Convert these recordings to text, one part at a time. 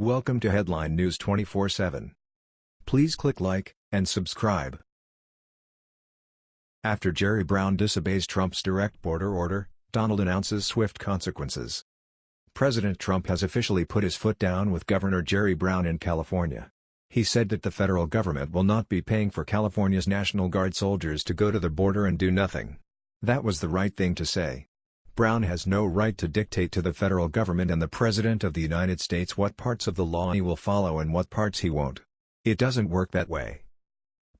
Welcome to Headline News 24/7. Please click like and subscribe. After Jerry Brown disobeys Trump's direct border order, Donald announces swift consequences. President Trump has officially put his foot down with Governor Jerry Brown in California. He said that the federal government will not be paying for California's National Guard soldiers to go to the border and do nothing. That was the right thing to say. Brown has no right to dictate to the federal government and the President of the United States what parts of the law he will follow and what parts he won't. It doesn't work that way.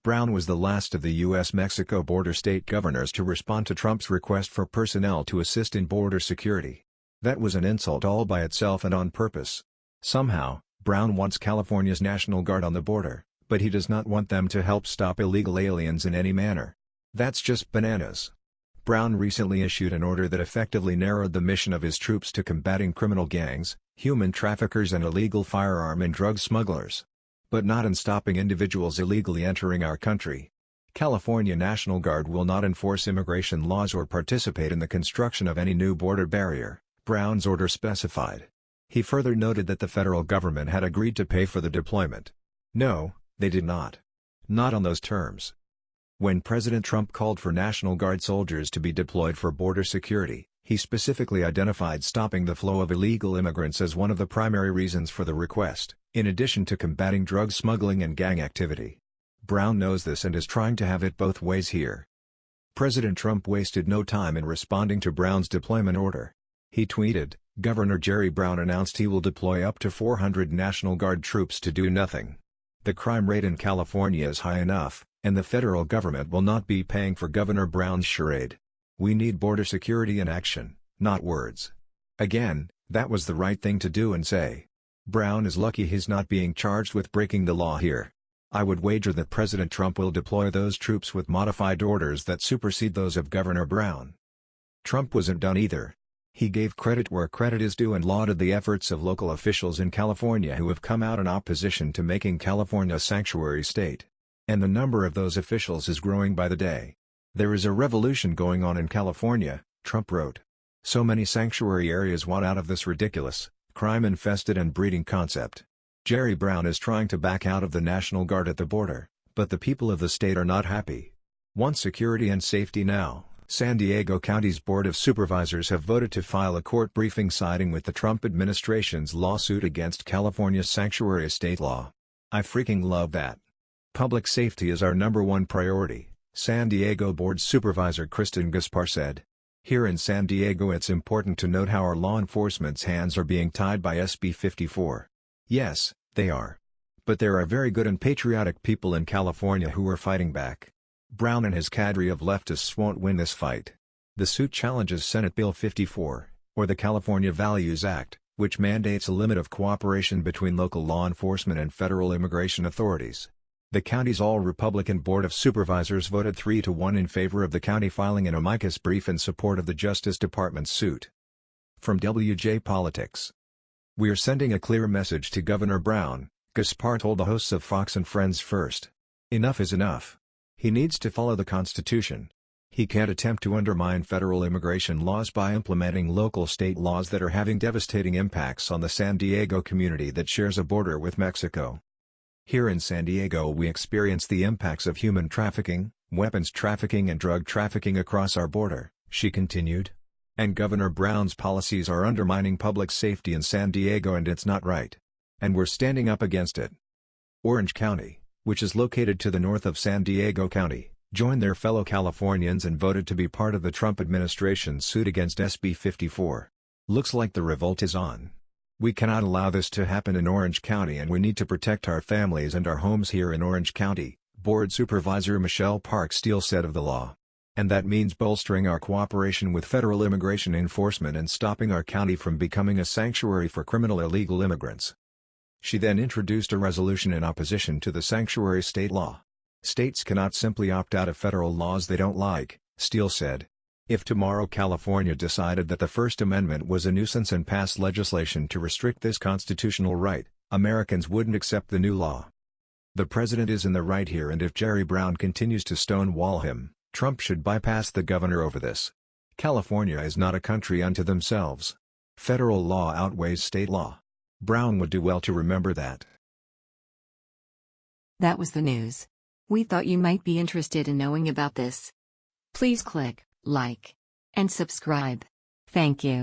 Brown was the last of the U.S.-Mexico border state governors to respond to Trump's request for personnel to assist in border security. That was an insult all by itself and on purpose. Somehow, Brown wants California's National Guard on the border, but he does not want them to help stop illegal aliens in any manner. That's just bananas. Brown recently issued an order that effectively narrowed the mission of his troops to combating criminal gangs, human traffickers and illegal firearm and drug smugglers. But not in stopping individuals illegally entering our country. California National Guard will not enforce immigration laws or participate in the construction of any new border barrier, Brown's order specified. He further noted that the federal government had agreed to pay for the deployment. No, they did not. Not on those terms. When President Trump called for National Guard soldiers to be deployed for border security, he specifically identified stopping the flow of illegal immigrants as one of the primary reasons for the request, in addition to combating drug smuggling and gang activity. Brown knows this and is trying to have it both ways here. President Trump wasted no time in responding to Brown's deployment order. He tweeted, Governor Jerry Brown announced he will deploy up to 400 National Guard troops to do nothing. The crime rate in California is high enough, and the federal government will not be paying for Governor Brown's charade. We need border security in action, not words. Again, that was the right thing to do and say. Brown is lucky he's not being charged with breaking the law here. I would wager that President Trump will deploy those troops with modified orders that supersede those of Governor Brown. Trump wasn't done either. He gave credit where credit is due and lauded the efforts of local officials in California who have come out in opposition to making California a sanctuary state. And the number of those officials is growing by the day. There is a revolution going on in California, Trump wrote. So many sanctuary areas want out of this ridiculous, crime-infested and breeding concept. Jerry Brown is trying to back out of the National Guard at the border, but the people of the state are not happy. Want security and safety now. San Diego County's Board of Supervisors have voted to file a court briefing siding with the Trump administration's lawsuit against California's sanctuary state law. I freaking love that. Public safety is our number one priority, San Diego Board Supervisor Kristen Gaspar said. Here in San Diego it's important to note how our law enforcement's hands are being tied by SB 54. Yes, they are. But there are very good and patriotic people in California who are fighting back. Brown and his cadre of leftists won't win this fight. The suit challenges Senate Bill 54, or the California Values Act, which mandates a limit of cooperation between local law enforcement and federal immigration authorities. The county's all-Republican Board of Supervisors voted 3 to 1 in favor of the county filing an amicus brief in support of the Justice Department's suit. From WJ Politics We're sending a clear message to Governor Brown, Gaspar told the hosts of Fox and Friends first. Enough is enough. He needs to follow the Constitution. He can't attempt to undermine federal immigration laws by implementing local state laws that are having devastating impacts on the San Diego community that shares a border with Mexico. Here in San Diego we experience the impacts of human trafficking, weapons trafficking and drug trafficking across our border, she continued. And Governor Brown's policies are undermining public safety in San Diego and it's not right. And we're standing up against it. Orange County, which is located to the north of San Diego County, joined their fellow Californians and voted to be part of the Trump administration's suit against SB 54. Looks like the revolt is on. We cannot allow this to happen in Orange County and we need to protect our families and our homes here in Orange County, Board Supervisor Michelle Park Steel said of the law. And that means bolstering our cooperation with federal immigration enforcement and stopping our county from becoming a sanctuary for criminal illegal immigrants. She then introduced a resolution in opposition to the sanctuary state law. States cannot simply opt out of federal laws they don't like, Steel said. If tomorrow California decided that the First Amendment was a nuisance and passed legislation to restrict this constitutional right, Americans wouldn't accept the new law. The president is in the right here and if Jerry Brown continues to stonewall him, Trump should bypass the governor over this. California is not a country unto themselves. Federal law outweighs state law. Brown would do well to remember that. That was the news. We thought you might be interested in knowing about this. Please click like and subscribe. Thank you.